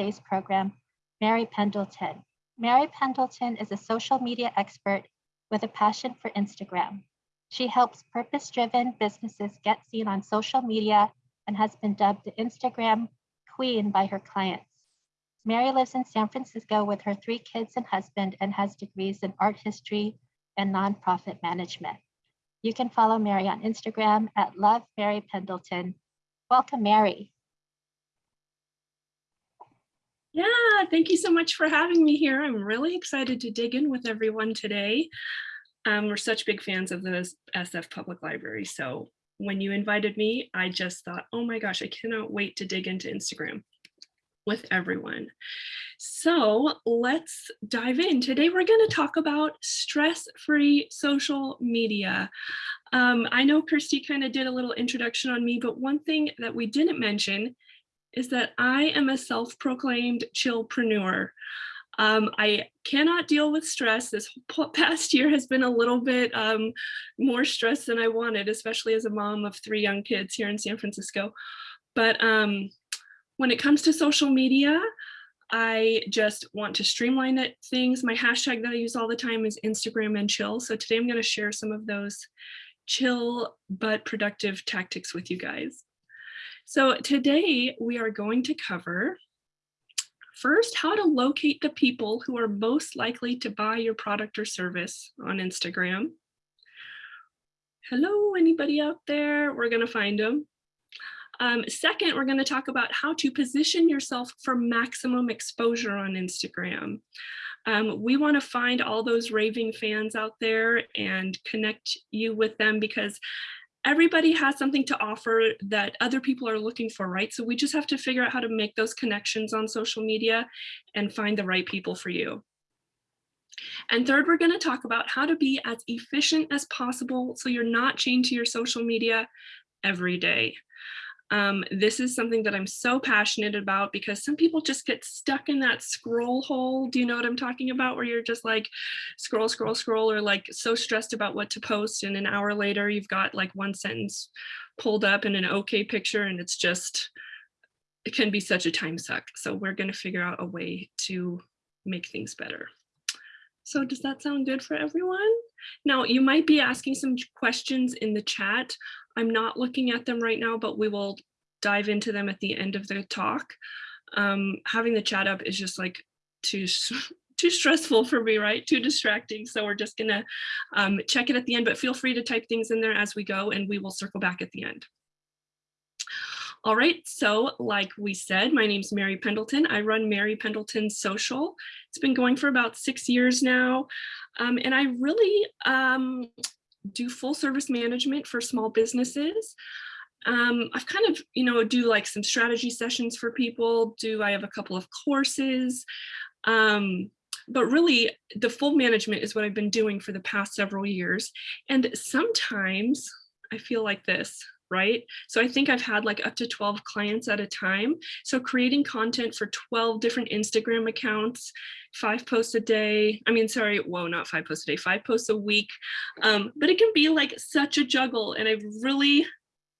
purpose-based program, Mary Pendleton. Mary Pendleton is a social media expert with a passion for Instagram. She helps purpose-driven businesses get seen on social media and has been dubbed the Instagram queen by her clients. Mary lives in San Francisco with her three kids and husband and has degrees in art history and nonprofit management. You can follow Mary on Instagram at Love Mary Pendleton. Welcome, Mary. Yeah, thank you so much for having me here. I'm really excited to dig in with everyone today. Um, we're such big fans of the SF Public Library. So when you invited me, I just thought, oh my gosh, I cannot wait to dig into Instagram with everyone. So let's dive in. Today we're going to talk about stress-free social media. Um, I know Kirsty kind of did a little introduction on me, but one thing that we didn't mention is that I am a self-proclaimed chillpreneur. Um, I cannot deal with stress. This past year has been a little bit um, more stress than I wanted, especially as a mom of three young kids here in San Francisco. But um, when it comes to social media, I just want to streamline it, things. My hashtag that I use all the time is Instagram and chill. So today I'm going to share some of those chill but productive tactics with you guys. So today we are going to cover first how to locate the people who are most likely to buy your product or service on Instagram. Hello, anybody out there? We're going to find them. Um, second, we're going to talk about how to position yourself for maximum exposure on Instagram. Um, we want to find all those raving fans out there and connect you with them because everybody has something to offer that other people are looking for, right? So we just have to figure out how to make those connections on social media and find the right people for you. And third, we're going to talk about how to be as efficient as possible so you're not chained to your social media every day. Um, this is something that I'm so passionate about because some people just get stuck in that scroll hole. Do you know what I'm talking about? Where you're just like scroll, scroll, scroll, or like so stressed about what to post. And an hour later, you've got like one sentence pulled up in an okay picture and it's just, it can be such a time suck. So we're going to figure out a way to make things better. So does that sound good for everyone? Now, you might be asking some questions in the chat. I'm not looking at them right now, but we will dive into them at the end of the talk. Um, having the chat up is just like too too stressful for me, right? Too distracting. So we're just gonna um, check it at the end, but feel free to type things in there as we go and we will circle back at the end. All right, so like we said, my name's Mary Pendleton. I run Mary Pendleton Social. It's been going for about six years now. Um, and I really um, do full service management for small businesses. Um, I've kind of, you know, do like some strategy sessions for people. Do I have a couple of courses? Um, but really the full management is what I've been doing for the past several years. And sometimes I feel like this, right? So I think I've had like up to 12 clients at a time. So creating content for 12 different Instagram accounts, five posts a day. I mean, sorry, whoa, not five posts a day, five posts a week. Um, but it can be like such a juggle. And I've really,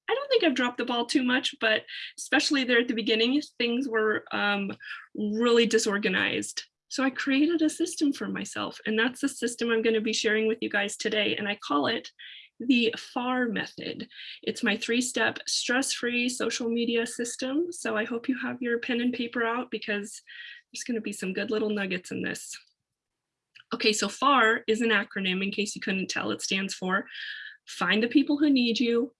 I don't think I've dropped the ball too much, but especially there at the beginning, things were um, really disorganized. So I created a system for myself and that's the system I'm gonna be sharing with you guys today. And I call it the FAR method. It's my three-step stress-free social media system. So I hope you have your pen and paper out because there's going to be some good little nuggets in this. Okay, so FAR is an acronym in case you couldn't tell. It stands for find the people who need you,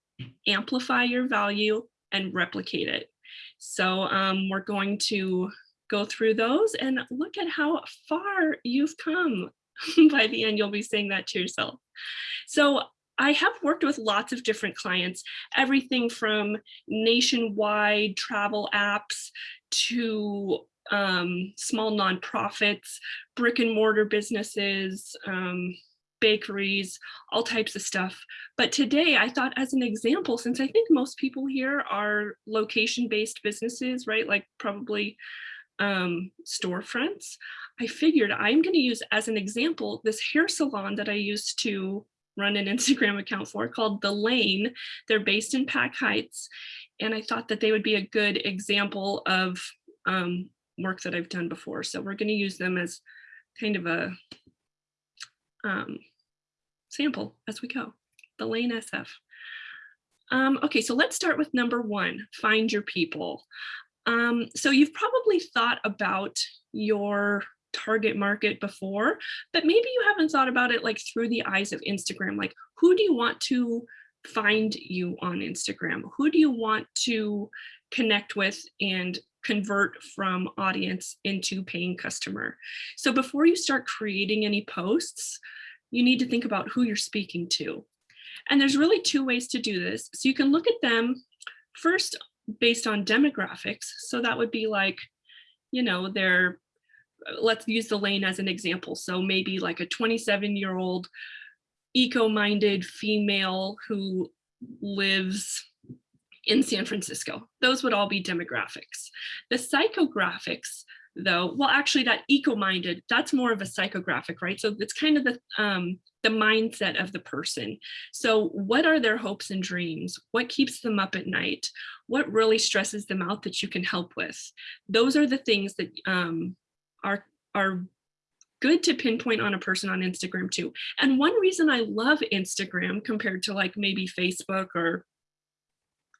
amplify your value, and replicate it. So um, we're going to go through those and look at how far you've come. By the end, you'll be saying that to yourself. So I have worked with lots of different clients, everything from nationwide travel apps to um, small nonprofits, brick and mortar businesses, um, bakeries, all types of stuff. But today I thought as an example, since I think most people here are location-based businesses, right? Like probably um, storefronts, I figured I'm gonna use as an example, this hair salon that I used to run an Instagram account for called The Lane. They're based in Pac Heights. And I thought that they would be a good example of um, work that I've done before. So we're going to use them as kind of a um, sample as we go, the Lane SF. Um, okay, so let's start with number one, find your people. Um, so you've probably thought about your target market before, but maybe you haven't thought about it like through the eyes of Instagram. Like who do you want to find you on Instagram? Who do you want to connect with and convert from audience into paying customer? So before you start creating any posts, you need to think about who you're speaking to. And there's really two ways to do this. So you can look at them first based on demographics. So that would be like, you know, they're, let's use the lane as an example. So maybe like a 27 year old eco-minded female who lives in San Francisco. Those would all be demographics. The psychographics though, well, actually that eco-minded, that's more of a psychographic, right? So it's kind of the, um, the mindset of the person. So what are their hopes and dreams? What keeps them up at night? What really stresses them out that you can help with? Those are the things that um, are, are good to pinpoint on a person on Instagram too. And one reason I love Instagram compared to like maybe Facebook or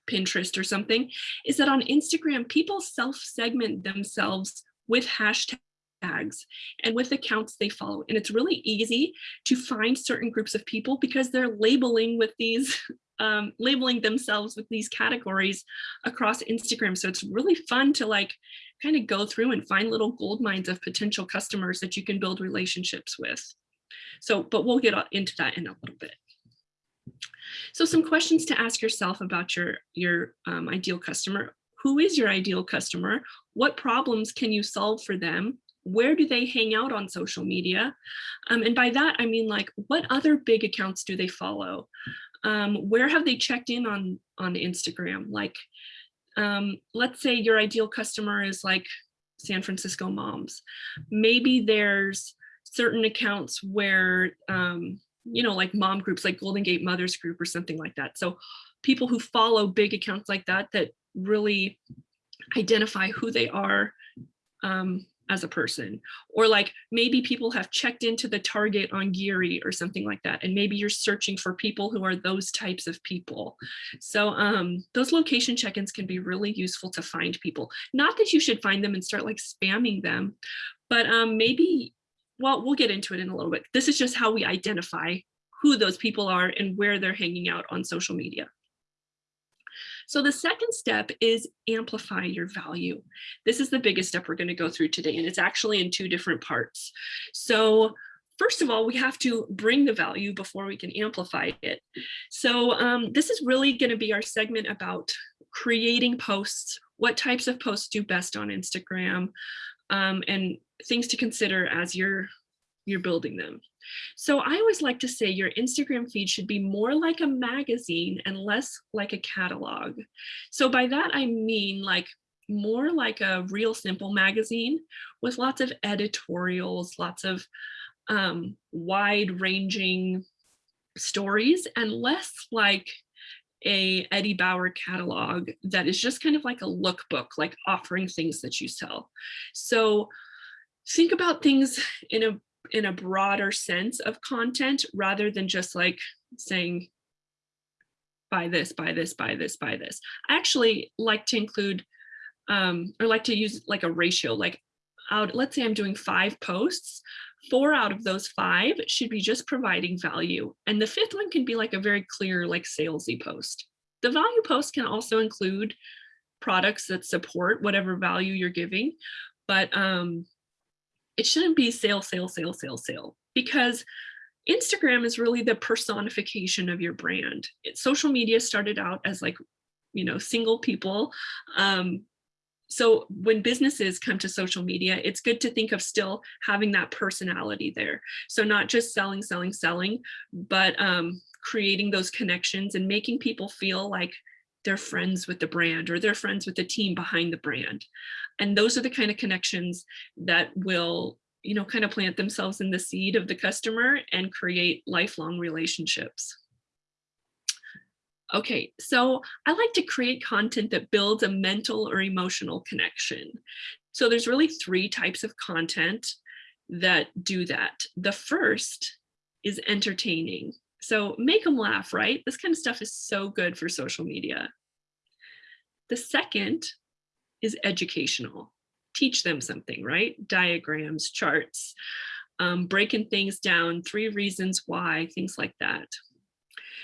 Pinterest or something is that on Instagram, people self-segment themselves with hashtags and with accounts they follow. And it's really easy to find certain groups of people because they're labeling with these, um, labeling themselves with these categories across Instagram. So it's really fun to like kind of go through and find little gold mines of potential customers that you can build relationships with. So, but we'll get into that in a little bit. So some questions to ask yourself about your, your um, ideal customer. Who is your ideal customer? What problems can you solve for them? Where do they hang out on social media? Um, and by that, I mean like, what other big accounts do they follow? Um, where have they checked in on, on Instagram? Like, um, let's say your ideal customer is like San Francisco moms. Maybe there's certain accounts where, um, you know, like mom groups, like Golden Gate Mothers Group or something like that. So people who follow big accounts like that, that really identify who they are um, as a person. Or like maybe people have checked into the target on Geary or something like that and maybe you're searching for people who are those types of people. So um, those location check-ins can be really useful to find people. Not that you should find them and start like spamming them but um, maybe well we'll get into it in a little bit. This is just how we identify who those people are and where they're hanging out on social media so the second step is amplify your value. This is the biggest step we're going to go through today, and it's actually in two different parts. So first of all, we have to bring the value before we can amplify it. So um, this is really going to be our segment about creating posts, what types of posts do best on Instagram, um, and things to consider as you're you're building them. So I always like to say your Instagram feed should be more like a magazine and less like a catalog. So by that, I mean like more like a real simple magazine with lots of editorials, lots of um, wide ranging stories and less like a Eddie Bauer catalog that is just kind of like a lookbook, like offering things that you sell. So think about things in a in a broader sense of content rather than just like saying buy this, buy this, buy this, buy this. I actually like to include um, or like to use like a ratio, like out, let's say I'm doing five posts, four out of those five should be just providing value. And the fifth one can be like a very clear, like salesy post. The value post can also include products that support whatever value you're giving, but um, it shouldn't be sale, sale, sale, sale, sale, because Instagram is really the personification of your brand. It, social media started out as like, you know, single people. Um, so when businesses come to social media, it's good to think of still having that personality there. So not just selling, selling, selling, but um, creating those connections and making people feel like they're friends with the brand or they're friends with the team behind the brand. And those are the kind of connections that will, you know, kind of plant themselves in the seed of the customer and create lifelong relationships. Okay, so I like to create content that builds a mental or emotional connection. So there's really three types of content that do that. The first is entertaining. So make them laugh, right? This kind of stuff is so good for social media. The second is educational. Teach them something, right? Diagrams, charts, um, breaking things down, three reasons why, things like that.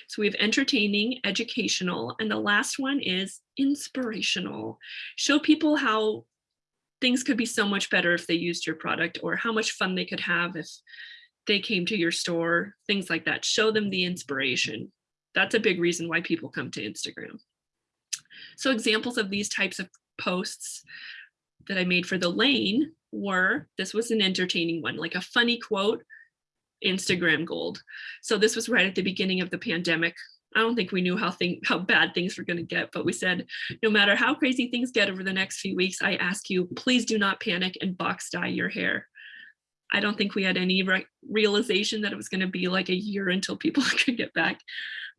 So we have entertaining, educational, and the last one is inspirational. Show people how things could be so much better if they used your product or how much fun they could have if they came to your store, things like that. Show them the inspiration. That's a big reason why people come to Instagram. So examples of these types of posts that I made for the lane were, this was an entertaining one, like a funny quote, Instagram gold. So this was right at the beginning of the pandemic. I don't think we knew how thing how bad things were going to get, but we said, no matter how crazy things get over the next few weeks, I ask you, please do not panic and box dye your hair. I don't think we had any re realization that it was going to be like a year until people could get back.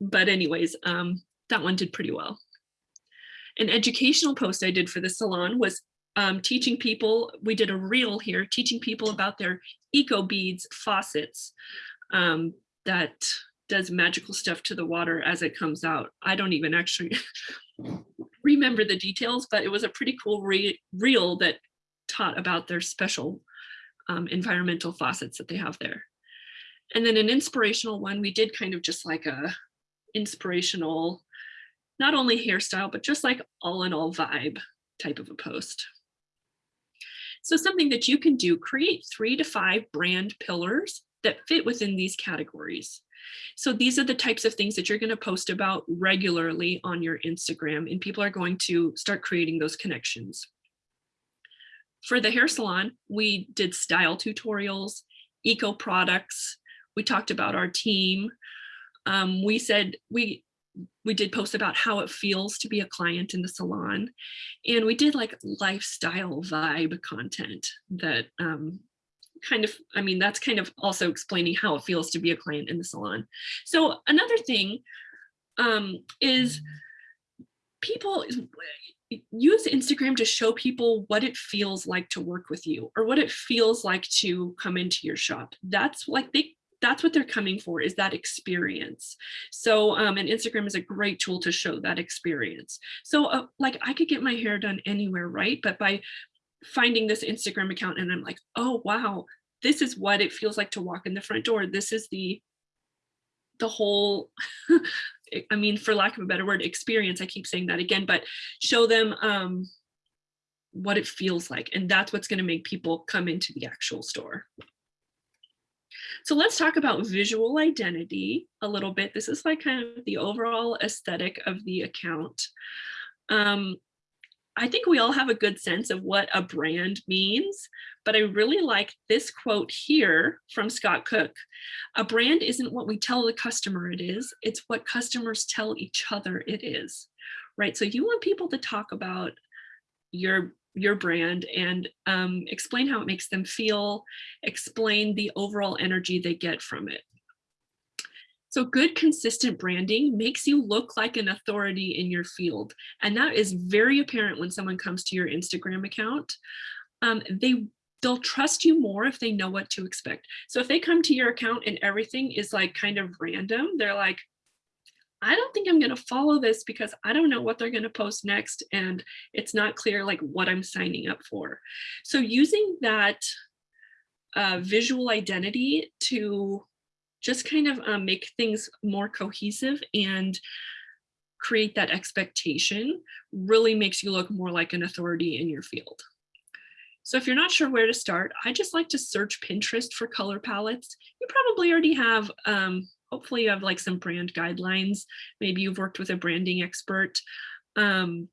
But anyways, um, that one did pretty well. An educational post I did for the salon was um, teaching people, we did a reel here, teaching people about their eco beads faucets um, that does magical stuff to the water as it comes out. I don't even actually remember the details, but it was a pretty cool re reel that taught about their special um, environmental faucets that they have there. And then an inspirational one, we did kind of just like a inspirational, not only hairstyle, but just like all in all vibe type of a post. So something that you can do, create three to five brand pillars that fit within these categories. So these are the types of things that you're going to post about regularly on your Instagram and people are going to start creating those connections. For the hair salon, we did style tutorials, eco products. We talked about our team. Um, we said we we did post about how it feels to be a client in the salon. And we did like lifestyle vibe content that um, kind of, I mean, that's kind of also explaining how it feels to be a client in the salon. So another thing um, is people use Instagram to show people what it feels like to work with you or what it feels like to come into your shop. That's like they that's what they're coming for is that experience. So um, and Instagram is a great tool to show that experience. So uh, like I could get my hair done anywhere, right? But by finding this Instagram account and I'm like, oh, wow, this is what it feels like to walk in the front door. This is the the whole I mean, for lack of a better word, experience. I keep saying that again, but show them um, what it feels like. And that's what's going to make people come into the actual store. So let's talk about visual identity a little bit. This is like kind of the overall aesthetic of the account. Um, I think we all have a good sense of what a brand means, but I really like this quote here from Scott Cook. A brand isn't what we tell the customer it is, it's what customers tell each other it is, right? So you want people to talk about your your brand and um, explain how it makes them feel, explain the overall energy they get from it. So good consistent branding makes you look like an authority in your field. And that is very apparent when someone comes to your Instagram account. Um, they they'll trust you more if they know what to expect. So if they come to your account and everything is like kind of random, they're like, I don't think I'm going to follow this because I don't know what they're going to post next. And it's not clear like what I'm signing up for. So using that uh, visual identity to just kind of um, make things more cohesive and create that expectation really makes you look more like an authority in your field. So if you're not sure where to start, I just like to search Pinterest for color palettes. You probably already have, um, hopefully you have like some brand guidelines. Maybe you've worked with a branding expert. Um,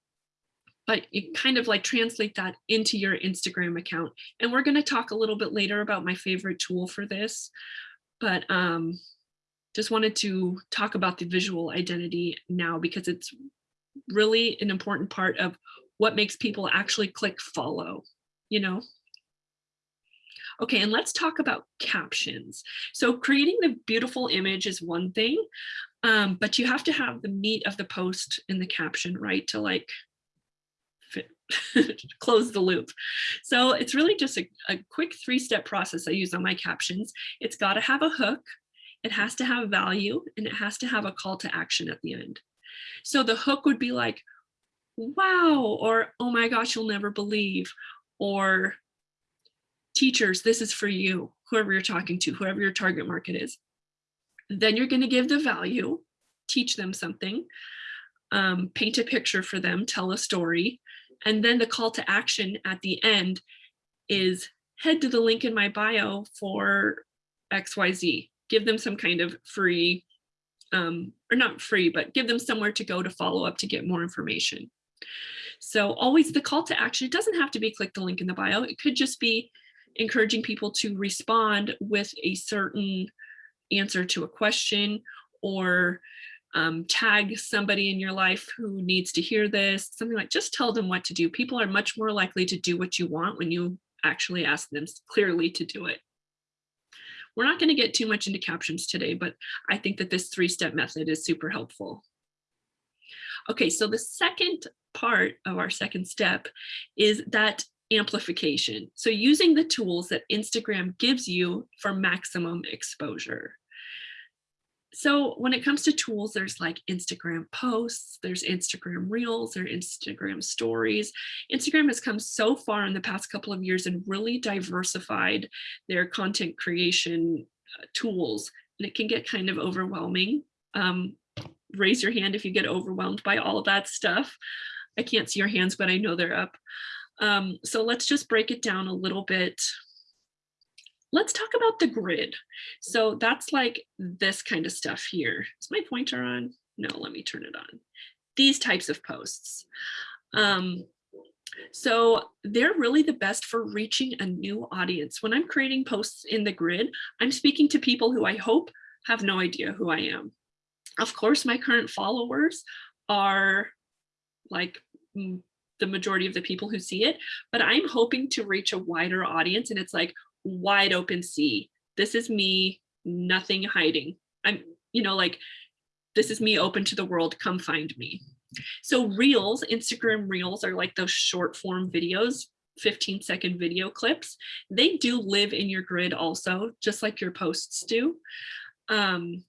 but you kind of like translate that into your Instagram account. And we're going to talk a little bit later about my favorite tool for this but um, just wanted to talk about the visual identity now because it's really an important part of what makes people actually click follow, you know? Okay, and let's talk about captions. So creating the beautiful image is one thing, um, but you have to have the meat of the post in the caption, right? To like close the loop. So it's really just a, a quick three-step process I use on my captions. It's got to have a hook, it has to have value, and it has to have a call to action at the end. So the hook would be like, wow, or oh my gosh, you'll never believe, or teachers, this is for you, whoever you're talking to, whoever your target market is. Then you're going to give the value, teach them something, um, paint a picture for them, tell a story, and then the call to action at the end is head to the link in my bio for XYZ. Give them some kind of free, um, or not free, but give them somewhere to go to follow up to get more information. So always the call to action, it doesn't have to be click the link in the bio. It could just be encouraging people to respond with a certain answer to a question or um, tag somebody in your life who needs to hear this, something like just tell them what to do. People are much more likely to do what you want when you actually ask them clearly to do it. We're not going to get too much into captions today, but I think that this three-step method is super helpful. Okay, so the second part of our second step is that amplification. So using the tools that Instagram gives you for maximum exposure. So when it comes to tools, there's like Instagram posts, there's Instagram reels, there's Instagram stories. Instagram has come so far in the past couple of years and really diversified their content creation uh, tools. And it can get kind of overwhelming. Um, raise your hand if you get overwhelmed by all of that stuff. I can't see your hands, but I know they're up. Um, so let's just break it down a little bit let's talk about the grid. So that's like this kind of stuff here. Is my pointer on? No, let me turn it on. These types of posts. Um, so they're really the best for reaching a new audience. When I'm creating posts in the grid, I'm speaking to people who I hope have no idea who I am. Of course, my current followers are like the majority of the people who see it, but I'm hoping to reach a wider audience. And it's like, wide open sea. This is me, nothing hiding. I'm, you know, like, this is me open to the world, come find me. So reels, Instagram reels are like those short form videos, 15 second video clips. They do live in your grid also, just like your posts do. Um,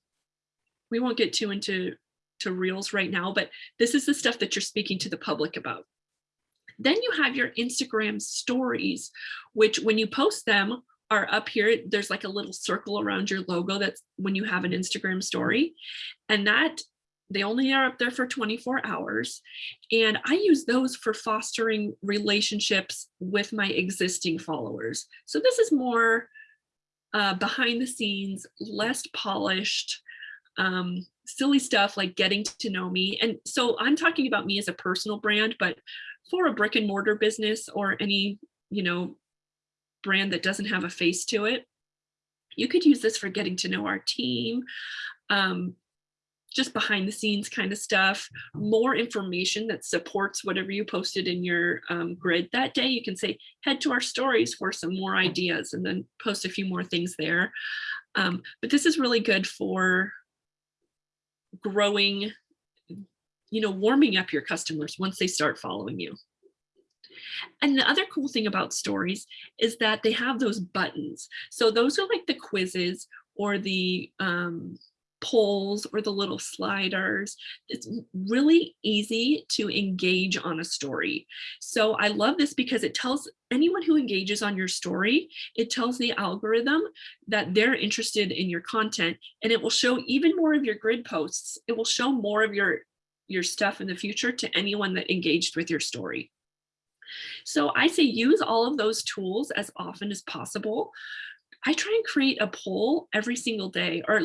we won't get too into to reels right now, but this is the stuff that you're speaking to the public about. Then you have your Instagram stories, which when you post them are up here, there's like a little circle around your logo that's when you have an Instagram story. And that they only are up there for 24 hours. And I use those for fostering relationships with my existing followers. So this is more uh, behind the scenes, less polished, um, silly stuff like getting to know me. And so I'm talking about me as a personal brand, but for a brick and mortar business or any, you know, brand that doesn't have a face to it, you could use this for getting to know our team, um, just behind the scenes kind of stuff, more information that supports whatever you posted in your um, grid that day. You can say, head to our stories for some more ideas and then post a few more things there. Um, but this is really good for growing you know, warming up your customers once they start following you. And the other cool thing about stories is that they have those buttons. So those are like the quizzes or the um, polls or the little sliders. It's really easy to engage on a story. So I love this because it tells anyone who engages on your story, it tells the algorithm that they're interested in your content and it will show even more of your grid posts. It will show more of your your stuff in the future to anyone that engaged with your story. So I say use all of those tools as often as possible. I try and create a poll every single day or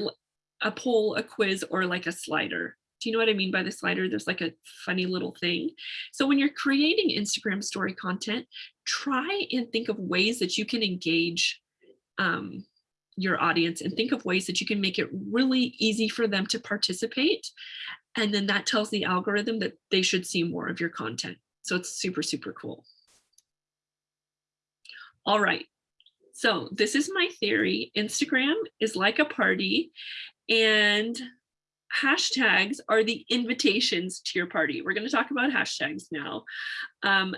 a poll, a quiz, or like a slider. Do you know what I mean by the slider? There's like a funny little thing. So when you're creating Instagram story content, try and think of ways that you can engage um, your audience and think of ways that you can make it really easy for them to participate and then that tells the algorithm that they should see more of your content. So it's super, super cool. All right. So this is my theory. Instagram is like a party and hashtags are the invitations to your party. We're going to talk about hashtags now. Um,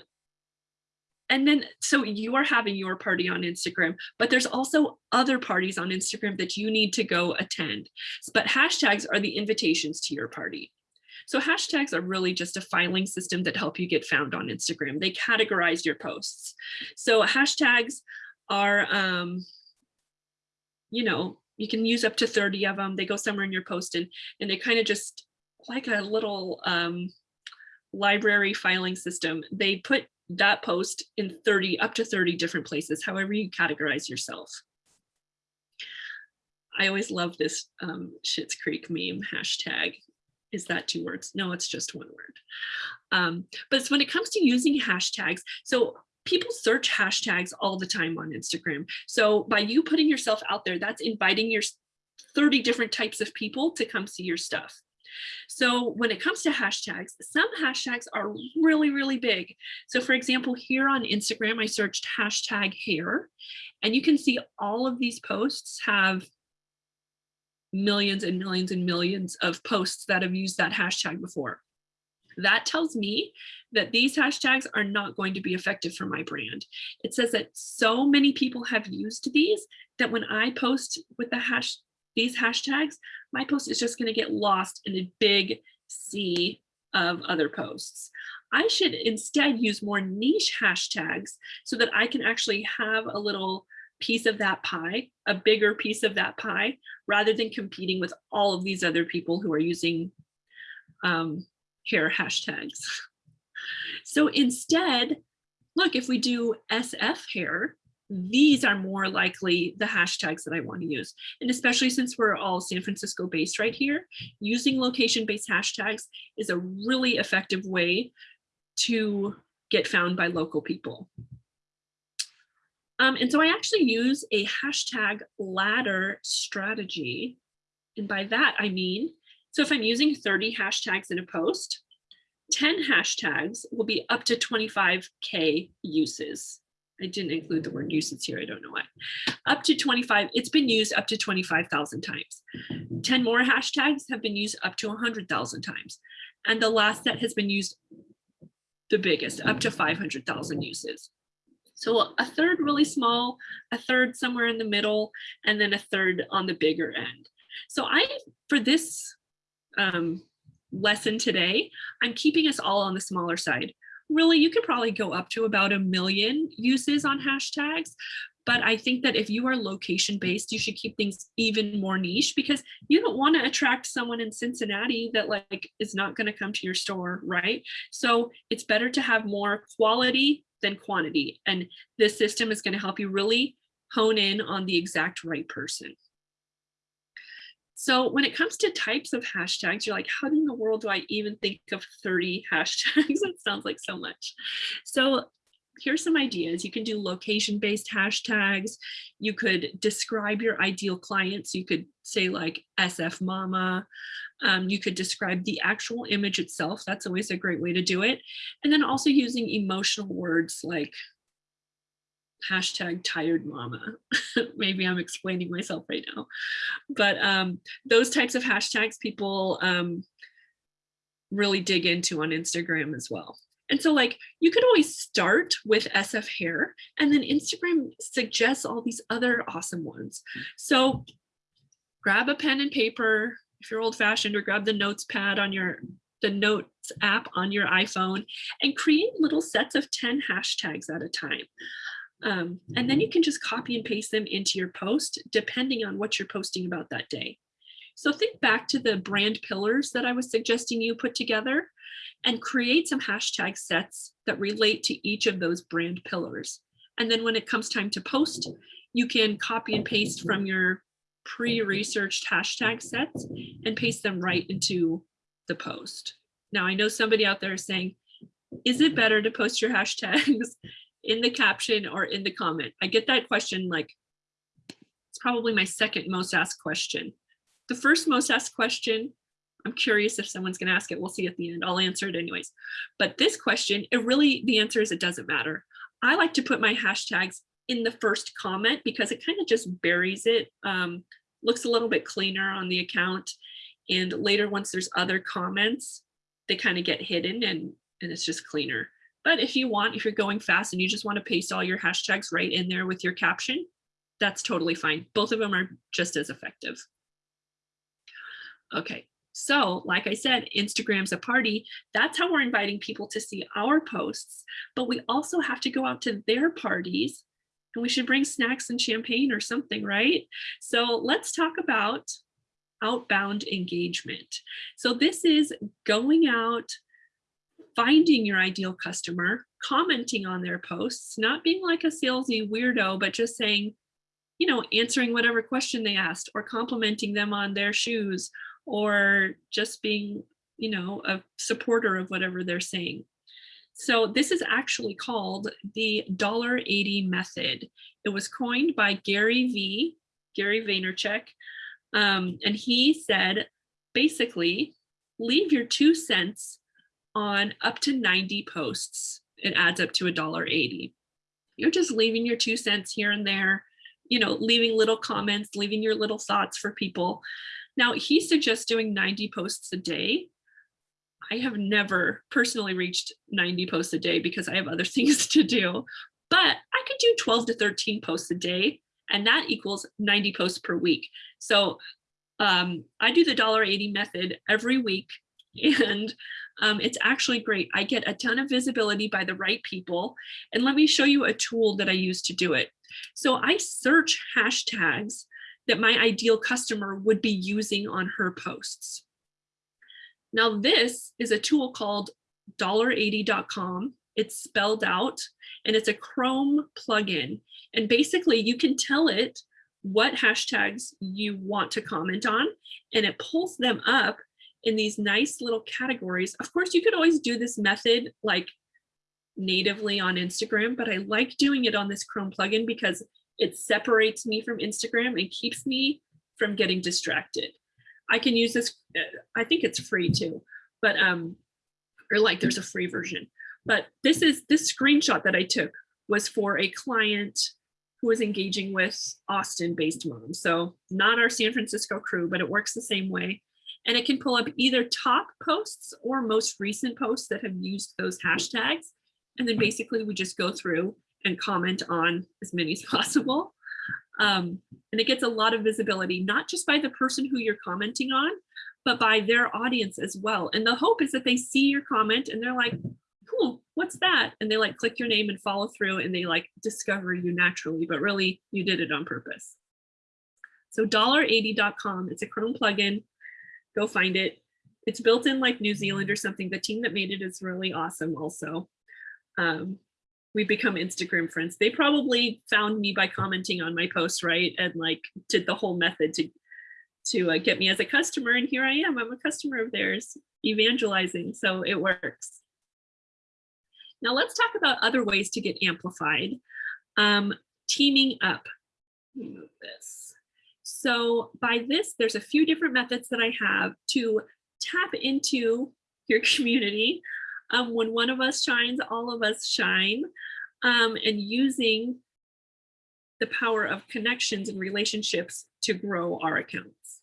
and then so you are having your party on Instagram, but there's also other parties on Instagram that you need to go attend. But hashtags are the invitations to your party. So hashtags are really just a filing system that help you get found on Instagram. They categorize your posts. So hashtags are, um, you know, you can use up to 30 of them. They go somewhere in your post and, and they kind of just like a little um, library filing system. They put that post in 30 up to 30 different places, however you categorize yourself. I always love this um, Schitt's Creek meme hashtag. Is that two words? No, it's just one word. Um, but when it comes to using hashtags, so people search hashtags all the time on Instagram. So by you putting yourself out there, that's inviting your 30 different types of people to come see your stuff. So when it comes to hashtags, some hashtags are really, really big. So for example, here on Instagram, I searched hashtag hair, and you can see all of these posts have millions and millions and millions of posts that have used that hashtag before. That tells me that these hashtags are not going to be effective for my brand. It says that so many people have used these that when I post with the hash these hashtags, my post is just going to get lost in a big sea of other posts. I should instead use more niche hashtags so that I can actually have a little piece of that pie, a bigger piece of that pie, rather than competing with all of these other people who are using um, hair hashtags. So instead, look, if we do SF hair, these are more likely the hashtags that I want to use. And especially since we're all San Francisco based right here, using location based hashtags is a really effective way to get found by local people. Um, and so I actually use a hashtag ladder strategy. And by that, I mean, so if I'm using 30 hashtags in a post, 10 hashtags will be up to 25K uses. I didn't include the word uses here, I don't know why. Up to 25, it's been used up to 25,000 times. 10 more hashtags have been used up to 100,000 times. And the last set has been used the biggest, up to 500,000 uses. So a third really small, a third somewhere in the middle, and then a third on the bigger end. So I, for this um, lesson today, I'm keeping us all on the smaller side. Really, you could probably go up to about a million uses on hashtags, but I think that if you are location based, you should keep things even more niche because you don't want to attract someone in Cincinnati that like is not going to come to your store, right? So it's better to have more quality than quantity. And this system is going to help you really hone in on the exact right person. So when it comes to types of hashtags, you're like, how in the world do I even think of 30 hashtags? that sounds like so much. So here's some ideas. You can do location-based hashtags. You could describe your ideal clients. You could say like SF mama. Um, you could describe the actual image itself. That's always a great way to do it. And then also using emotional words like hashtag tired mama. Maybe I'm explaining myself right now. But um, those types of hashtags people um, really dig into on Instagram as well. And so like you could always start with SF hair and then Instagram suggests all these other awesome ones. So grab a pen and paper if you're old fashioned or grab the notes pad on your the notes app on your iPhone and create little sets of 10 hashtags at a time. Um, and then you can just copy and paste them into your post depending on what you're posting about that day. So think back to the brand pillars that I was suggesting you put together and create some hashtag sets that relate to each of those brand pillars. And then when it comes time to post, you can copy and paste from your pre-researched hashtag sets and paste them right into the post. Now I know somebody out there is saying, is it better to post your hashtags in the caption or in the comment? I get that question like, it's probably my second most asked question. The first most asked question, I'm curious if someone's gonna ask it, we'll see at the end, I'll answer it anyways. But this question, it really, the answer is it doesn't matter. I like to put my hashtags in the first comment because it kind of just buries it, um, looks a little bit cleaner on the account. And later, once there's other comments, they kind of get hidden and, and it's just cleaner. But if you want, if you're going fast and you just want to paste all your hashtags right in there with your caption, that's totally fine. Both of them are just as effective. Okay, so like I said, Instagram's a party. That's how we're inviting people to see our posts, but we also have to go out to their parties and we should bring snacks and champagne or something, right? So let's talk about outbound engagement. So this is going out, finding your ideal customer, commenting on their posts, not being like a salesy weirdo, but just saying, you know, answering whatever question they asked or complimenting them on their shoes or just being, you know, a supporter of whatever they're saying. So this is actually called the $1.80 method. It was coined by Gary V, Gary Vaynerchuk. Um, and he said, basically, leave your two cents on up to 90 posts. It adds up to $1.80. You're just leaving your two cents here and there, you know, leaving little comments, leaving your little thoughts for people. Now, he suggests doing 90 posts a day. I have never personally reached 90 posts a day because I have other things to do, but I could do 12 to 13 posts a day, and that equals 90 posts per week. So um, I do the $1.80 method every week, and um, it's actually great. I get a ton of visibility by the right people. And let me show you a tool that I use to do it. So I search hashtags that my ideal customer would be using on her posts. Now this is a tool called $80.com. It's spelled out and it's a Chrome plugin. And basically you can tell it what hashtags you want to comment on and it pulls them up in these nice little categories. Of course, you could always do this method like natively on Instagram, but I like doing it on this Chrome plugin because it separates me from Instagram and keeps me from getting distracted. I can use this, uh, I think it's free too, but um, or like there's a free version. But this is this screenshot that I took was for a client who was engaging with Austin based moms. So not our San Francisco crew, but it works the same way. And it can pull up either top posts or most recent posts that have used those hashtags. And then basically we just go through and comment on as many as possible. Um, and it gets a lot of visibility, not just by the person who you're commenting on, but by their audience as well. And the hope is that they see your comment and they're like, cool, what's that? And they like click your name and follow through and they like discover you naturally, but really you did it on purpose. So $80.com, it's a Chrome plugin, go find it. It's built in like New Zealand or something. The team that made it is really awesome also. Um, we become Instagram friends. They probably found me by commenting on my post, right? And like did the whole method to to uh, get me as a customer. And here I am, I'm a customer of theirs, evangelizing, so it works. Now let's talk about other ways to get amplified. Um, teaming up, move this. So by this, there's a few different methods that I have to tap into your community um, when one of us shines, all of us shine, um, and using the power of connections and relationships to grow our accounts.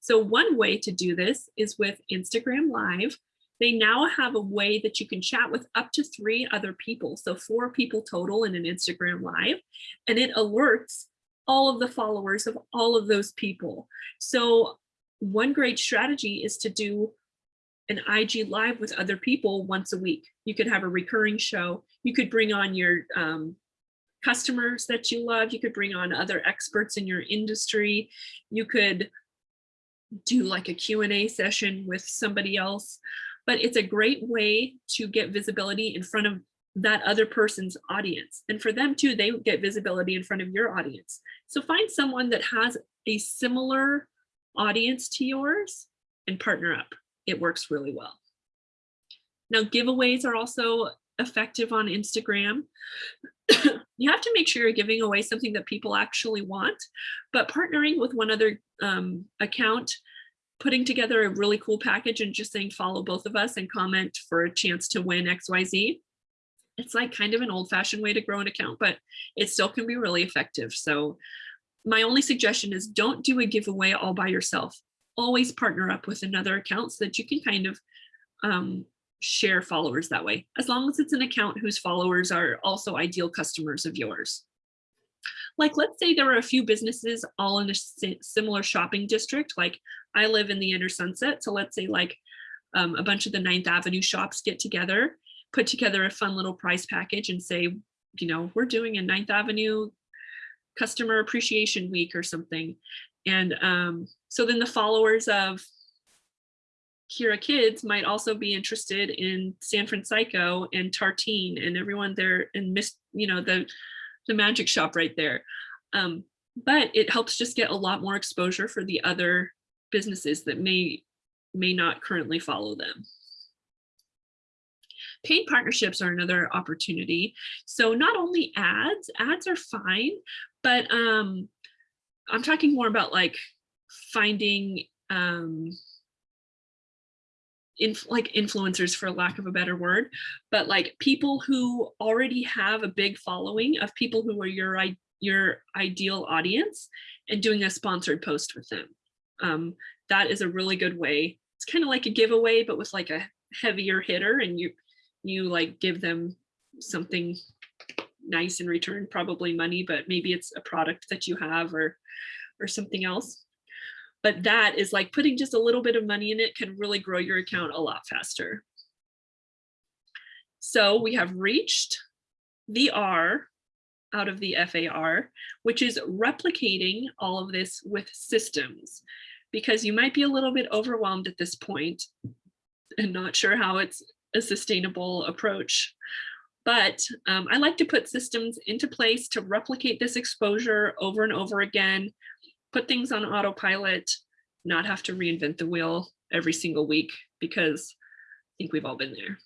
So one way to do this is with Instagram Live. They now have a way that you can chat with up to three other people. So four people total in an Instagram Live, and it alerts all of the followers of all of those people. So one great strategy is to do an IG live with other people once a week. You could have a recurring show. You could bring on your um, customers that you love. You could bring on other experts in your industry. You could do like a Q&A session with somebody else. But it's a great way to get visibility in front of that other person's audience. And for them too, they get visibility in front of your audience. So find someone that has a similar audience to yours and partner up it works really well. Now, giveaways are also effective on Instagram. you have to make sure you're giving away something that people actually want, but partnering with one other um, account, putting together a really cool package and just saying follow both of us and comment for a chance to win XYZ. It's like kind of an old fashioned way to grow an account, but it still can be really effective. So my only suggestion is don't do a giveaway all by yourself always partner up with another account so that you can kind of um, share followers that way, as long as it's an account whose followers are also ideal customers of yours. Like, let's say there are a few businesses all in a similar shopping district. Like, I live in the inner sunset. So, let's say, like, um, a bunch of the Ninth Avenue shops get together, put together a fun little prize package and say, you know, we're doing a Ninth Avenue customer appreciation week or something. And um, so then the followers of Kira Kids might also be interested in San Francisco and Tartine and everyone there and Miss, you know, the the magic shop right there. Um, but it helps just get a lot more exposure for the other businesses that may may not currently follow them. Paid partnerships are another opportunity. So not only ads, ads are fine, but um, I'm talking more about like finding um, inf- like influencers for lack of a better word, but like people who already have a big following of people who are your your ideal audience and doing a sponsored post with them. Um, that is a really good way. It's kind of like a giveaway, but with like a heavier hitter, and you you like give them something nice in return, probably money, but maybe it's a product that you have or or something else. But that is like putting just a little bit of money in it can really grow your account a lot faster. So we have reached the R out of the FAR, which is replicating all of this with systems, because you might be a little bit overwhelmed at this point and not sure how it's a sustainable approach. But um, I like to put systems into place to replicate this exposure over and over again, put things on autopilot, not have to reinvent the wheel every single week because I think we've all been there.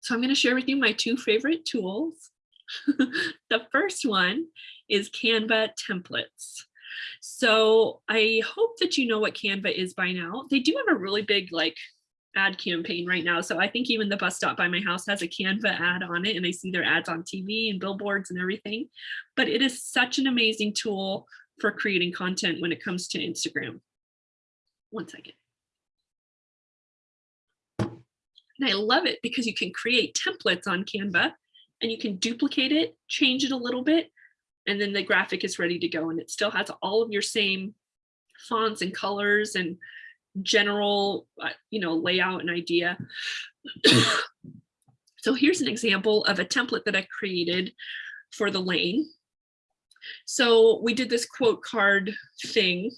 So I'm going to share with you my two favorite tools. the first one is Canva templates. So I hope that you know what Canva is by now. They do have a really big like ad campaign right now. So I think even the bus stop by my house has a Canva ad on it and I see their ads on TV and billboards and everything. But it is such an amazing tool for creating content when it comes to Instagram. One second. And I love it because you can create templates on Canva and you can duplicate it, change it a little bit, and then the graphic is ready to go. And it still has all of your same fonts and colors and general, uh, you know, layout and idea. so here's an example of a template that I created for the lane. So we did this quote card thing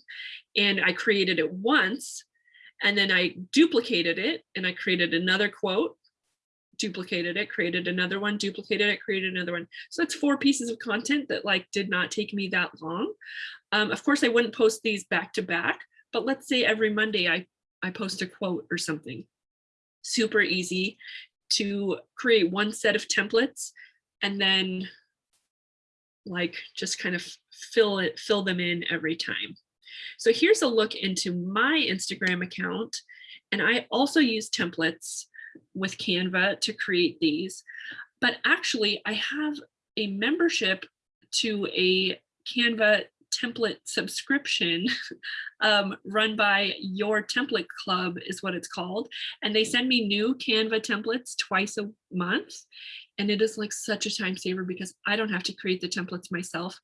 and I created it once and then I duplicated it and I created another quote, duplicated it, created another one, duplicated it, created another one. So that's four pieces of content that like did not take me that long. Um, of course, I wouldn't post these back to back, but let's say every Monday I, I post a quote or something. Super easy to create one set of templates and then like just kind of fill it, fill them in every time. So here's a look into my Instagram account. And I also use templates with Canva to create these. But actually, I have a membership to a Canva template subscription um, run by Your Template Club is what it's called. And they send me new Canva templates twice a month. And it is like such a time saver because I don't have to create the templates myself.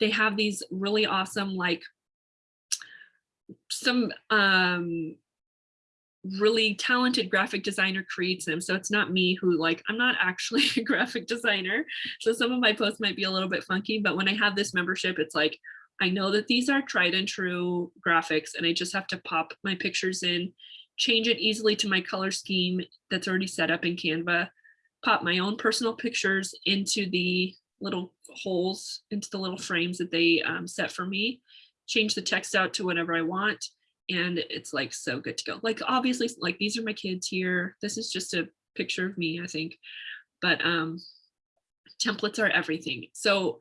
They have these really awesome, like some um, really talented graphic designer creates them. So it's not me who like, I'm not actually a graphic designer. So some of my posts might be a little bit funky, but when I have this membership, it's like, I know that these are tried and true graphics and I just have to pop my pictures in, change it easily to my color scheme that's already set up in Canva, pop my own personal pictures into the little holes, into the little frames that they um, set for me, change the text out to whatever I want. And it's like so good to go. Like obviously, like these are my kids here. This is just a picture of me, I think. But um, templates are everything. So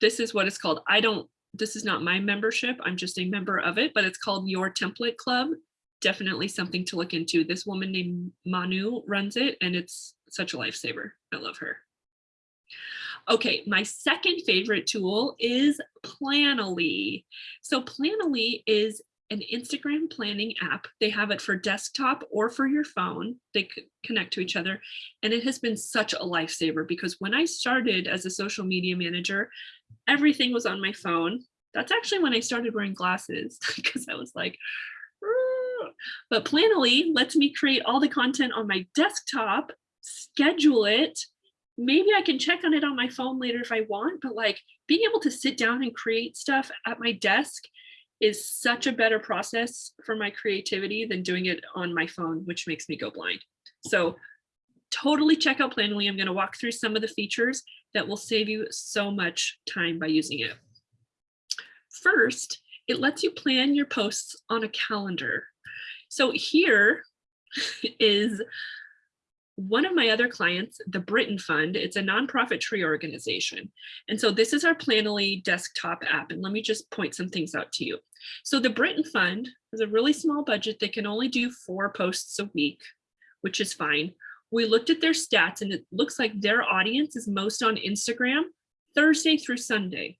this is what it's called. I don't, this is not my membership. I'm just a member of it, but it's called Your Template Club. Definitely something to look into. This woman named Manu runs it and it's such a lifesaver. I love her. Okay, my second favorite tool is Planoly. So Planoly is an Instagram planning app. They have it for desktop or for your phone. They connect to each other. And it has been such a lifesaver because when I started as a social media manager, everything was on my phone. That's actually when I started wearing glasses because I was like, but Planoly lets me create all the content on my desktop, schedule it. Maybe I can check on it on my phone later if I want, but like being able to sit down and create stuff at my desk is such a better process for my creativity than doing it on my phone, which makes me go blind. So totally check out Planoly. I'm going to walk through some of the features that will save you so much time by using it. First, it lets you plan your posts on a calendar. So here is one of my other clients, the Britain Fund. It's a nonprofit tree organization. And so this is our Planoly desktop app. And let me just point some things out to you. So the Britain Fund has a really small budget. They can only do four posts a week, which is fine. We looked at their stats and it looks like their audience is most on Instagram Thursday through Sunday.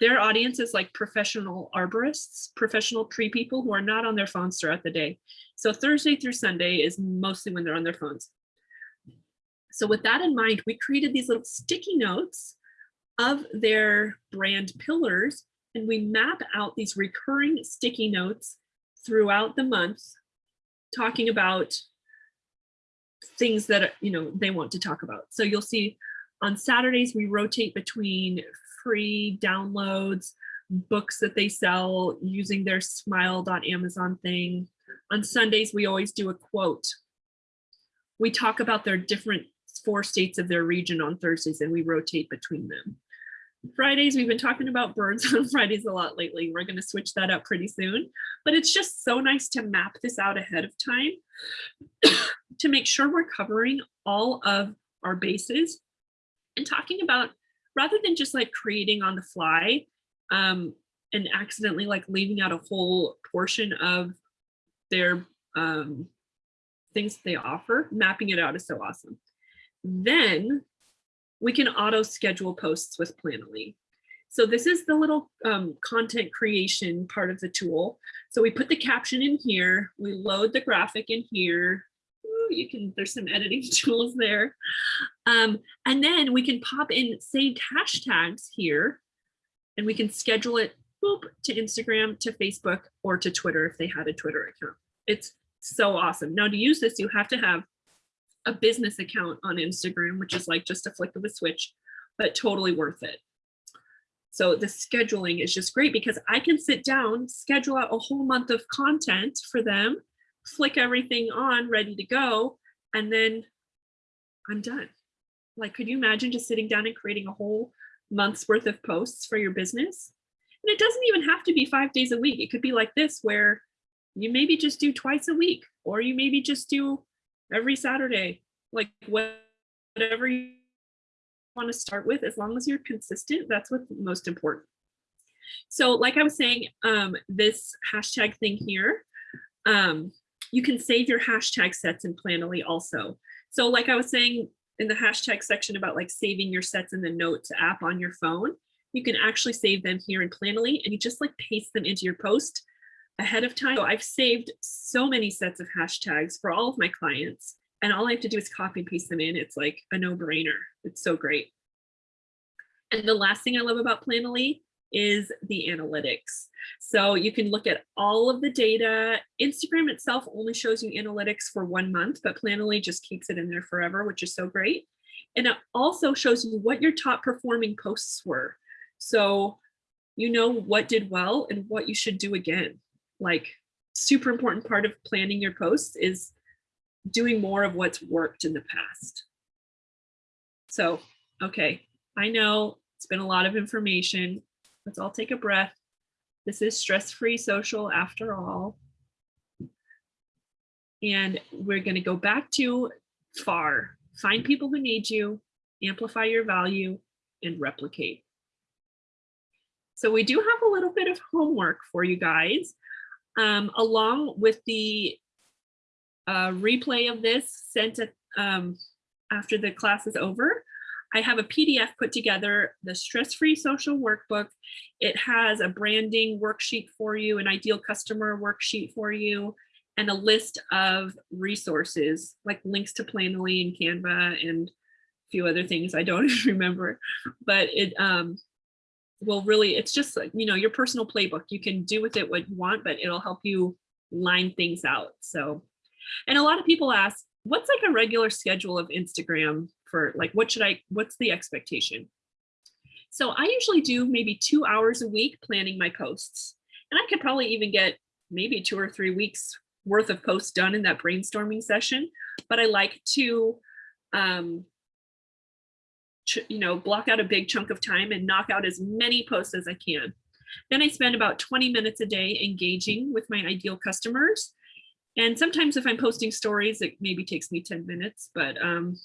Their audience is like professional arborists, professional tree people who are not on their phones throughout the day. So Thursday through Sunday is mostly when they're on their phones. So with that in mind, we created these little sticky notes of their brand pillars and we map out these recurring sticky notes throughout the month talking about things that you know they want to talk about. So you'll see on Saturdays we rotate between free downloads, books that they sell using their smile.amazon thing. On Sundays we always do a quote. We talk about their different four states of their region on Thursdays and we rotate between them. Fridays, we've been talking about birds on Fridays a lot lately. We're going to switch that up pretty soon, but it's just so nice to map this out ahead of time to make sure we're covering all of our bases and talking about rather than just like creating on the fly um, and accidentally like leaving out a whole portion of their um, things they offer, mapping it out is so awesome. Then we can auto schedule posts with Planoly. So this is the little um, content creation part of the tool. So we put the caption in here, we load the graphic in here. You can, there's some editing tools there. Um, and then we can pop in saved hashtags here and we can schedule it boop, to Instagram, to Facebook, or to Twitter if they had a Twitter account. It's so awesome. Now to use this, you have to have a business account on Instagram, which is like just a flick of a switch, but totally worth it. So the scheduling is just great because I can sit down, schedule out a whole month of content for them, flick everything on, ready to go, and then I'm done. Like, could you imagine just sitting down and creating a whole month's worth of posts for your business? And it doesn't even have to be five days a week. It could be like this, where you maybe just do twice a week, or you maybe just do every Saturday, like whatever you want to start with, as long as you're consistent, that's what's most important. So like I was saying, um, this hashtag thing here, um, you can save your hashtag sets in Planoly also. So like I was saying in the hashtag section about like saving your sets in the notes app on your phone, you can actually save them here in Planoly and you just like paste them into your post ahead of time. So I've saved so many sets of hashtags for all of my clients and all I have to do is copy and paste them in. It's like a no brainer. It's so great. And the last thing I love about Planoly is the analytics. So you can look at all of the data. Instagram itself only shows you analytics for one month, but Planoly just keeps it in there forever, which is so great. And it also shows you what your top performing posts were. So you know what did well and what you should do again like super important part of planning your posts is doing more of what's worked in the past. So, okay, I know it's been a lot of information. Let's all take a breath. This is stress-free social after all. And we're gonna go back to FAR, find people who need you, amplify your value, and replicate. So we do have a little bit of homework for you guys um, along with the uh, replay of this sent um, after the class is over. I have a PDF put together, the stress-free social workbook. It has a branding worksheet for you, an ideal customer worksheet for you, and a list of resources like links to Planoly and Canva and a few other things I don't remember, but it um, will really, it's just like, you know, your personal playbook. You can do with it what you want, but it'll help you line things out. So, and a lot of people ask, what's like a regular schedule of Instagram for like, what should I, what's the expectation? So I usually do maybe two hours a week planning my posts. And I could probably even get maybe two or three weeks worth of posts done in that brainstorming session. But I like to, um, you know, block out a big chunk of time and knock out as many posts as I can. Then I spend about 20 minutes a day engaging with my ideal customers. And sometimes if I'm posting stories, it maybe takes me 10 minutes, but um,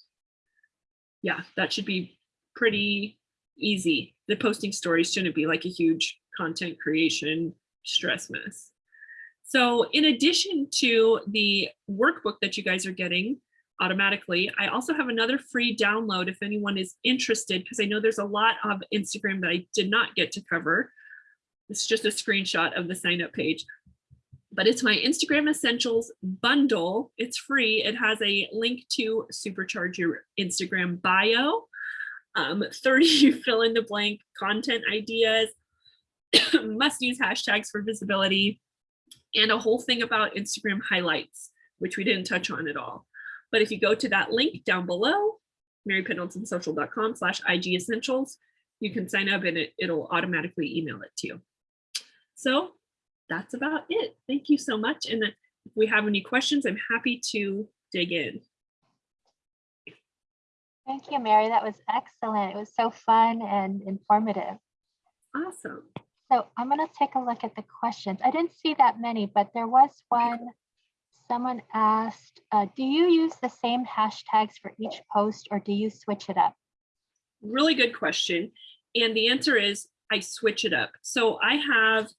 yeah, that should be pretty easy. The posting stories shouldn't be like a huge content creation stress mess. So in addition to the workbook that you guys are getting automatically, I also have another free download if anyone is interested, because I know there's a lot of Instagram that I did not get to cover. It's just a screenshot of the sign up page. But it's my Instagram Essentials bundle. It's free. It has a link to supercharge your Instagram bio, um, 30 fill in the blank content ideas, must use hashtags for visibility, and a whole thing about Instagram highlights, which we didn't touch on at all. But if you go to that link down below, marypendletonsocial.com slash IG essentials, you can sign up and it, it'll automatically email it to you. So that's about it. Thank you so much. And if we have any questions, I'm happy to dig in. Thank you, Mary. That was excellent. It was so fun and informative. Awesome. So I'm going to take a look at the questions. I didn't see that many, but there was one. Someone asked, uh, do you use the same hashtags for each post or do you switch it up? Really good question. And the answer is I switch it up. So I have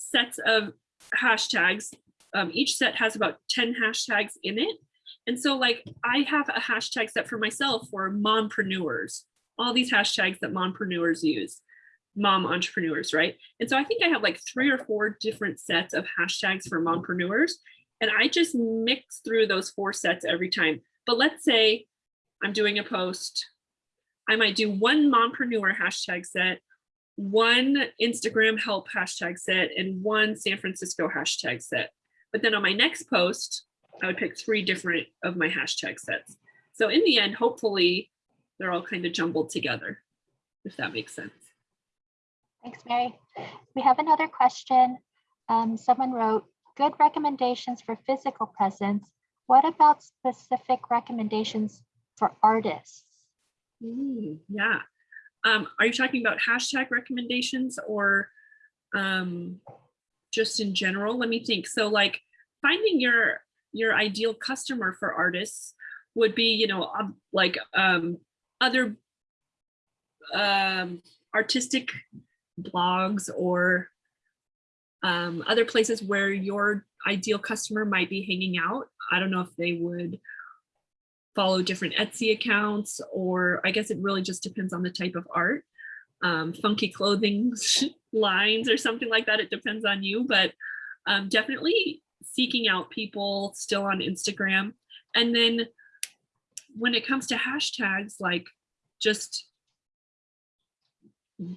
sets of hashtags. Um, each set has about 10 hashtags in it. And so like I have a hashtag set for myself for mompreneurs, all these hashtags that mompreneurs use, mom entrepreneurs, right? And so I think I have like three or four different sets of hashtags for mompreneurs. And I just mix through those four sets every time. But let's say I'm doing a post, I might do one mompreneur hashtag set, one Instagram help hashtag set, and one San Francisco hashtag set. But then on my next post, I would pick three different of my hashtag sets. So in the end, hopefully they're all kind of jumbled together, if that makes sense. Thanks, Mary. We have another question. Um, someone wrote, good recommendations for physical presence. What about specific recommendations for artists? Mm, yeah. Um, are you talking about hashtag recommendations or um, just in general? Let me think. So like finding your your ideal customer for artists would be, you know, like um, other um, artistic blogs or um, other places where your ideal customer might be hanging out. I don't know if they would follow different Etsy accounts, or I guess it really just depends on the type of art. Um, funky clothing lines or something like that. It depends on you, but um, definitely seeking out people still on Instagram. And then when it comes to hashtags, like just,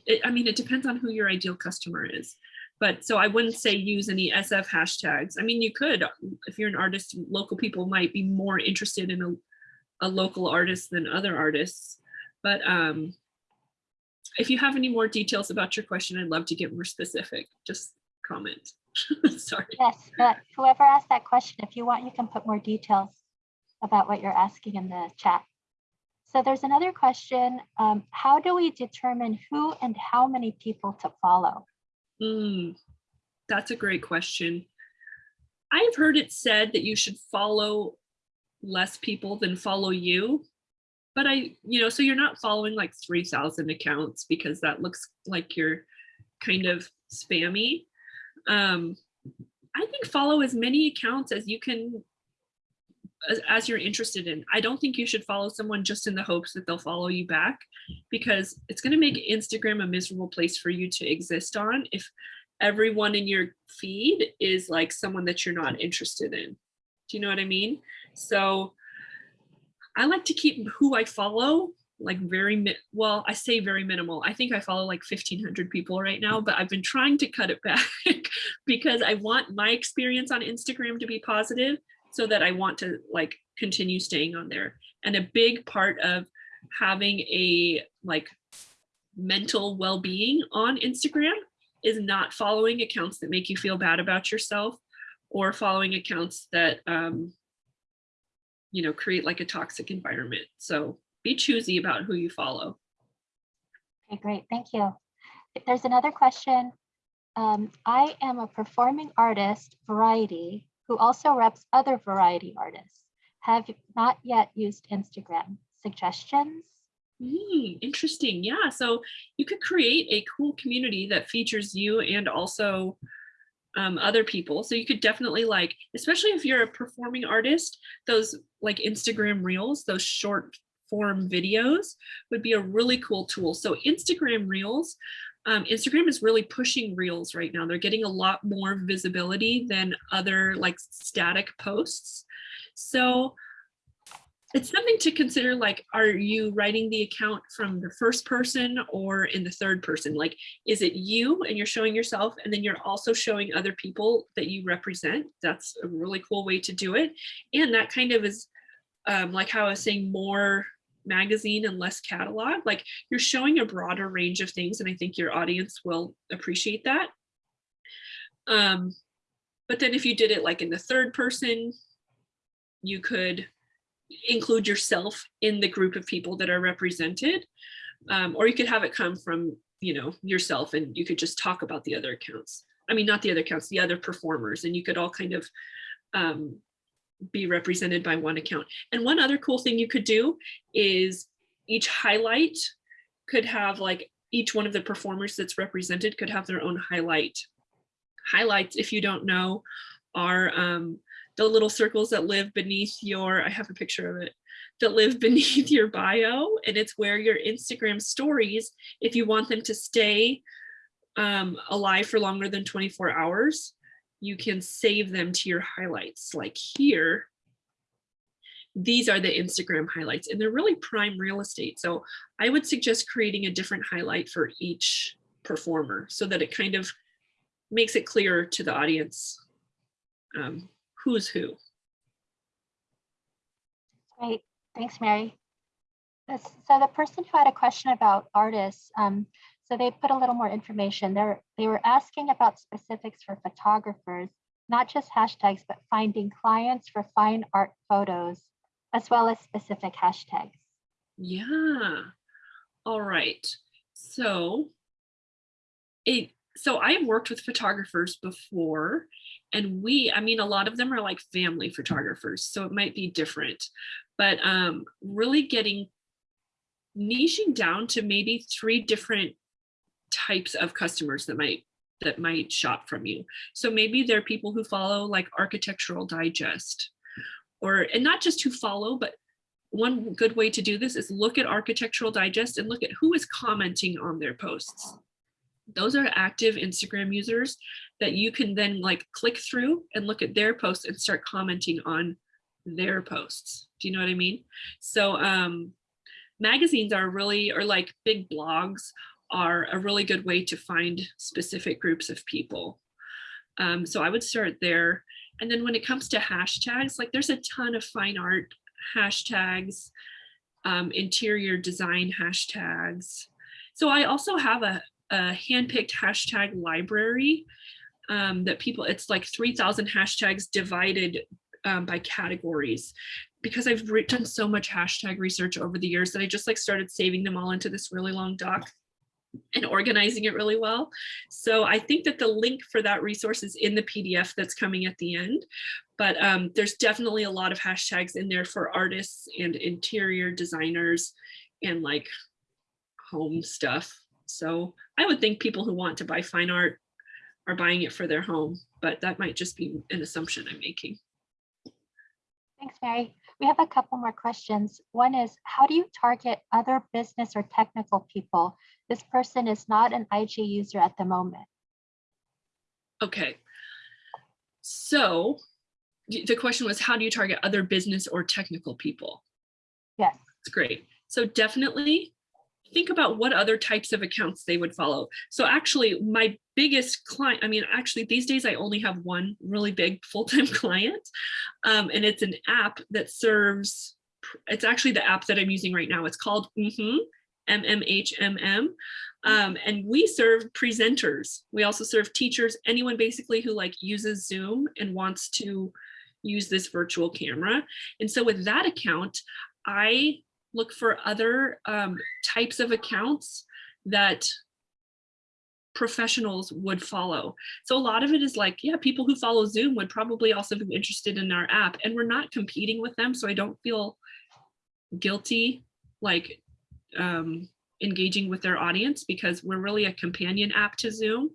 it, I mean, it depends on who your ideal customer is. But so I wouldn't say use any SF hashtags. I mean, you could, if you're an artist, local people might be more interested in a, a local artist than other artists. But um, if you have any more details about your question, I'd love to get more specific. Just comment. Sorry. Yes, but whoever asked that question, if you want, you can put more details about what you're asking in the chat. So there's another question. Um, how do we determine who and how many people to follow? Mm, that's a great question. I've heard it said that you should follow less people than follow you. But I, you know, so you're not following like 3,000 accounts because that looks like you're kind of spammy. Um, I think follow as many accounts as you can as, as you're interested in. I don't think you should follow someone just in the hopes that they'll follow you back because it's going to make Instagram a miserable place for you to exist on if everyone in your feed is like someone that you're not interested in. Do you know what I mean? So I like to keep who I follow like very well i say very minimal. I think i follow like 1500 people right now but i've been trying to cut it back because i want my experience on instagram to be positive so that i want to like continue staying on there. And a big part of having a like mental well-being on instagram is not following accounts that make you feel bad about yourself or following accounts that um you know create like a toxic environment so be choosy about who you follow. Okay, great. Thank you. There's another question. Um, I am a performing artist, variety, who also reps other variety artists. Have not yet used Instagram. Suggestions? Mm, interesting. Yeah. So you could create a cool community that features you and also um, other people. So you could definitely like, especially if you're a performing artist, those like Instagram reels, those short form videos would be a really cool tool. So Instagram Reels, um, Instagram is really pushing Reels right now. They're getting a lot more visibility than other like static posts. So it's something to consider like, are you writing the account from the first person or in the third person? Like, is it you and you're showing yourself and then you're also showing other people that you represent? That's a really cool way to do it. And that kind of is um, like how I was saying, more magazine and less catalog. Like you're showing a broader range of things, and I think your audience will appreciate that. Um, but then if you did it like in the third person, you could include yourself in the group of people that are represented. Um, or you could have it come from, you know, yourself and you could just talk about the other accounts. I mean, not the other accounts, the other performers, and you could all kind of um, be represented by one account. And one other cool thing you could do is each highlight could have like each one of the performers that's represented could have their own highlight. Highlights, if you don't know, are um, the little circles that live beneath your, I have a picture of it, that live beneath your bio. And it's where your Instagram stories, if you want them to stay um, alive for longer than 24 hours, you can save them to your highlights like here. These are the Instagram highlights and they're really prime real estate. So I would suggest creating a different highlight for each performer so that it kind of makes it clear to the audience um, who's who. Great, thanks, Mary. So the person who had a question about artists, um, so they put a little more information there. They were asking about specifics for photographers, not just hashtags, but finding clients for fine art photos, as well as specific hashtags. Yeah. All right. So it so I have worked with photographers before and we, I mean, a lot of them are like family photographers, so it might be different, but um, really getting niching down to maybe three different types of customers that might that might shop from you. So maybe there are people who follow like Architectural Digest or and not just who follow, but one good way to do this is look at Architectural Digest and look at who is commenting on their posts. Those are active Instagram users that you can then like click through and look at their posts and start commenting on their posts. Do you know what I mean? So um, magazines are really, or like big blogs are a really good way to find specific groups of people. Um, so I would start there. And then when it comes to hashtags, like there's a ton of fine art hashtags, um, interior design hashtags. So I also have a, a handpicked hashtag library um, that people, it's like 3000 hashtags divided um, by categories because I've done so much hashtag research over the years that I just like started saving them all into this really long doc and organizing it really well. So I think that the link for that resource is in the PDF that's coming at the end. But um, there's definitely a lot of hashtags in there for artists and interior designers and like home stuff. So I would think people who want to buy fine art are buying it for their home, but that might just be an assumption I'm making. Thanks, Mary. We have a couple more questions. One is, how do you target other business or technical people? This person is not an IG user at the moment. Okay. So the question was, how do you target other business or technical people? Yes. That's great. So definitely think about what other types of accounts they would follow. So actually my biggest client, I mean, actually these days I only have one really big full-time client. Um, and it's an app that serves, it's actually the app that I'm using right now. It's called Mhm, MMHMM. Um, and we serve presenters. We also serve teachers, anyone basically who like uses Zoom and wants to use this virtual camera. And so with that account, I look for other um, types of accounts that professionals would follow. So a lot of it is like, yeah, people who follow Zoom would probably also be interested in our app and we're not competing with them. So I don't feel guilty like um, engaging with their audience because we're really a companion app to Zoom.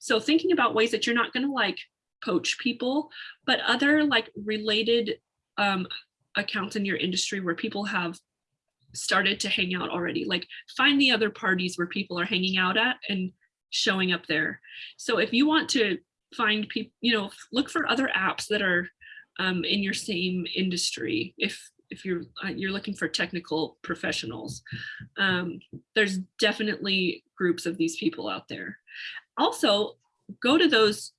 So thinking about ways that you're not gonna like poach people, but other like related um, accounts in your industry where people have started to hang out already. Like find the other parties where people are hanging out at and showing up there. So if you want to find people, you know, look for other apps that are um, in your same industry. If if you're uh, you're looking for technical professionals, um, there's definitely groups of these people out there. Also, go to those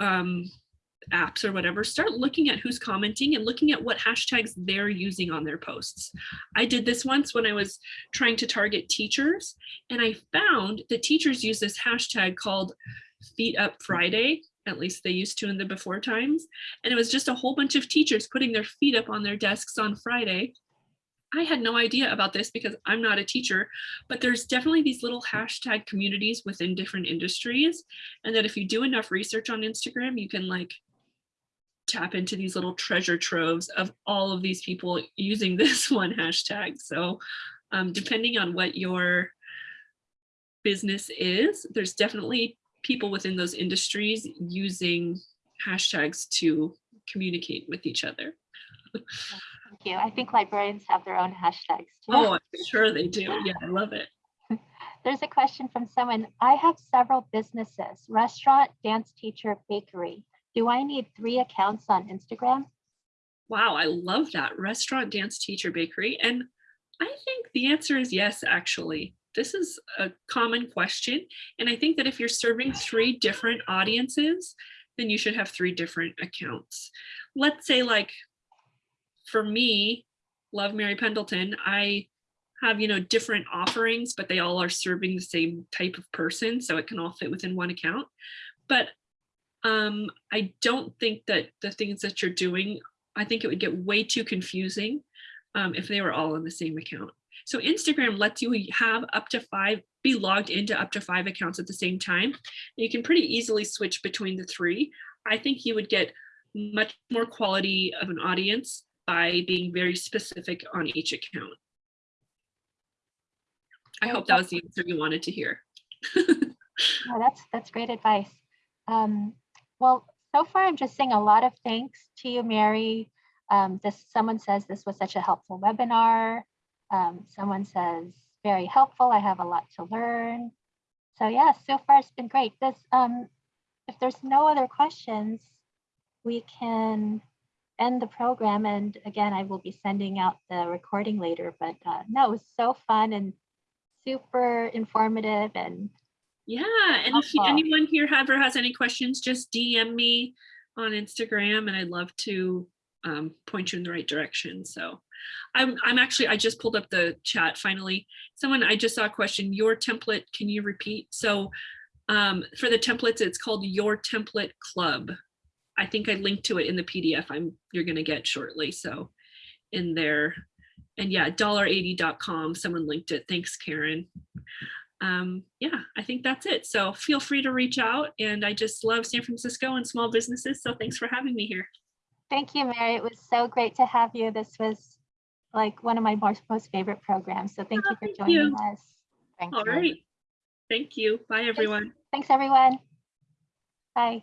um, apps or whatever, start looking at who's commenting and looking at what hashtags they're using on their posts. I did this once when I was trying to target teachers and I found that teachers use this hashtag called Feet Up Friday, at least they used to in the before times. And it was just a whole bunch of teachers putting their feet up on their desks on Friday. I had no idea about this because I'm not a teacher, but there's definitely these little hashtag communities within different industries. And that if you do enough research on Instagram, you can like tap into these little treasure troves of all of these people using this one hashtag. So um, depending on what your business is, there's definitely people within those industries using hashtags to communicate with each other. Thank you. I think librarians have their own hashtags too. Oh, I'm sure they do. Yeah, I love it. There's a question from someone. I have several businesses, restaurant, dance teacher, bakery. Do I need three accounts on Instagram? Wow, I love that. Restaurant, dance, teacher, bakery. And I think the answer is yes, actually. This is a common question. And I think that if you're serving three different audiences, then you should have three different accounts. Let's say like for me, love Mary Pendleton, I have, you know, different offerings, but they all are serving the same type of person. So it can all fit within one account. But um, I don't think that the things that you're doing, I think it would get way too confusing um, if they were all on the same account. So Instagram lets you have up to five, be logged into up to five accounts at the same time. You can pretty easily switch between the three. I think you would get much more quality of an audience by being very specific on each account. I hope that was the answer you wanted to hear. Oh, that's that's great advice. Um, well, so far I'm just saying a lot of thanks to you, Mary. Um, this someone says this was such a helpful webinar. Um, someone says very helpful. I have a lot to learn. So yeah, so far it's been great. This um, if there's no other questions, we can end the program. And again, I will be sending out the recording later. But uh, no, it was so fun and super informative and Yeah, and if Helpful. anyone here ever has any questions, just DM me on Instagram and I'd love to um, point you in the right direction. So I'm, I'm actually, I just pulled up the chat finally. Someone, I just saw a question, your template, can you repeat? So um, for the templates, it's called Your Template Club. I think I linked to it in the PDF I'm, you're gonna get shortly, so in there. And yeah, $80.com, someone linked it. Thanks, Karen um, yeah, I think that's it. So feel free to reach out. And I just love San Francisco and small businesses. So thanks for having me here. Thank you, Mary. It was so great to have you. This was like one of my most, most favorite programs. So thank Oh, you for thank joining you. us. Thank All you. right. Thank you. Bye, everyone. Thanks, everyone. Bye.